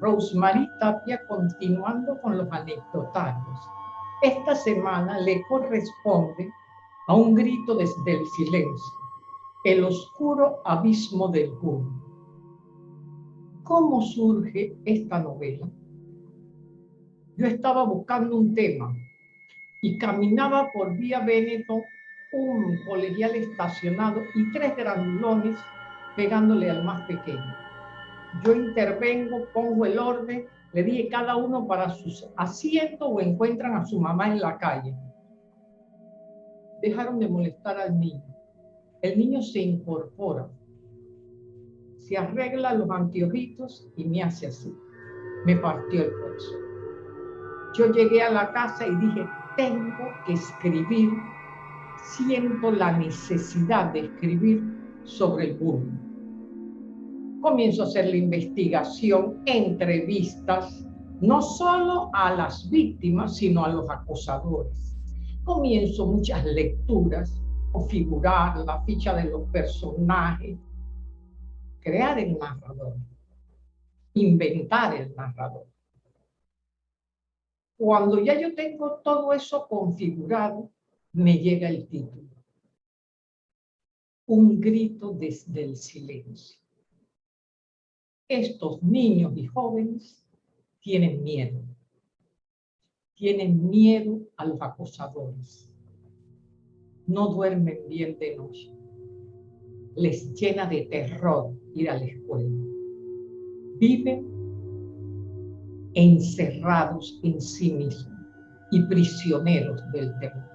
Rosemary Tapia continuando con los anecdotarios. Esta semana le corresponde a un grito desde el silencio, el oscuro abismo del mundo. ¿Cómo surge esta novela? Yo estaba buscando un tema y caminaba por Vía Veneto un colegial estacionado y tres granulones pegándole al más pequeño. Yo intervengo, pongo el orden, le dije cada uno para sus asientos o encuentran a su mamá en la calle. Dejaron de molestar al niño. El niño se incorpora, se arregla los anteojitos y me hace así. Me partió el corazón. Yo llegué a la casa y dije, tengo que escribir, siento la necesidad de escribir sobre el bullying comienzo a hacer la investigación, entrevistas, no solo a las víctimas, sino a los acosadores. Comienzo muchas lecturas, configurar la ficha de los personajes, crear el narrador, inventar el narrador. Cuando ya yo tengo todo eso configurado, me llega el título. Un grito desde el silencio estos niños y jóvenes tienen miedo. Tienen miedo a los acosadores. No duermen bien de noche. Les llena de terror ir a la escuela. Viven encerrados en sí mismos y prisioneros del temor.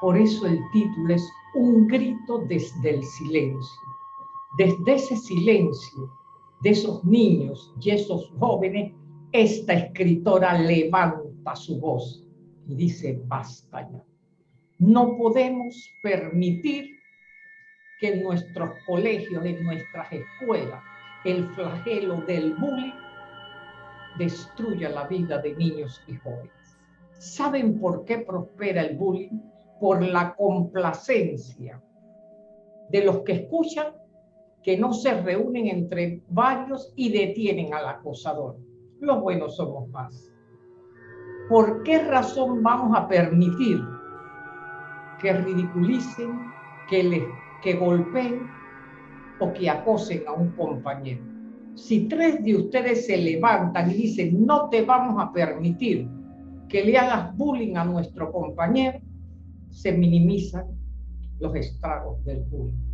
Por eso el título es Un grito desde el silencio desde ese silencio de esos niños y esos jóvenes, esta escritora levanta su voz y dice, basta ya. No podemos permitir que en nuestros colegios, en nuestras escuelas, el flagelo del bullying destruya la vida de niños y jóvenes. ¿Saben por qué prospera el bullying? Por la complacencia de los que escuchan que no se reúnen entre varios y detienen al acosador. Los buenos somos más. ¿Por qué razón vamos a permitir que ridiculicen, que, les, que golpeen o que acosen a un compañero? Si tres de ustedes se levantan y dicen, no te vamos a permitir que le hagas bullying a nuestro compañero, se minimizan los estragos del bullying.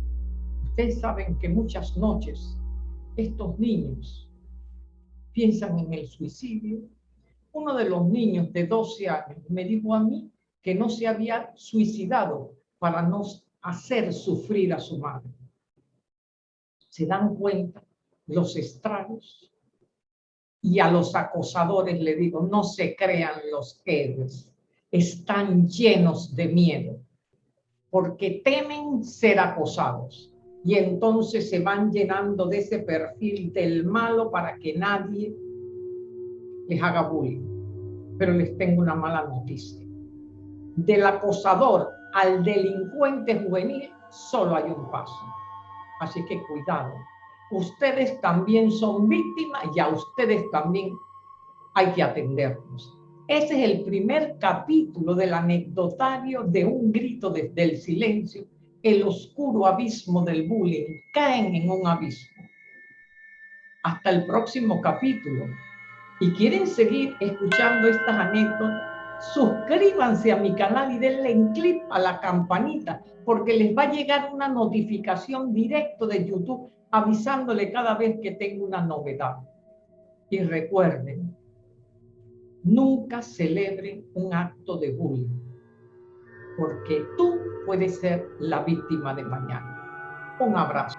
Ustedes saben que muchas noches estos niños piensan en el suicidio. Uno de los niños de 12 años me dijo a mí que no se había suicidado para no hacer sufrir a su madre. ¿Se dan cuenta los estragos? Y a los acosadores le digo, no se crean los héroes, están llenos de miedo, porque temen ser acosados y entonces se van llenando de ese perfil del malo para que nadie les haga bullying. Pero les tengo una mala noticia. Del acosador al delincuente juvenil solo hay un paso. Así que cuidado. Ustedes también son víctimas y a ustedes también hay que atenderlos. Ese es el primer capítulo del anecdotario de un grito desde el silencio el oscuro abismo del bullying, caen en un abismo. Hasta el próximo capítulo. Y quieren seguir escuchando estas anécdotas, suscríbanse a mi canal y denle en clic a la campanita, porque les va a llegar una notificación directo de YouTube avisándole cada vez que tengo una novedad. Y recuerden, nunca celebren un acto de bullying, porque tú puede ser la víctima de mañana. Un abrazo.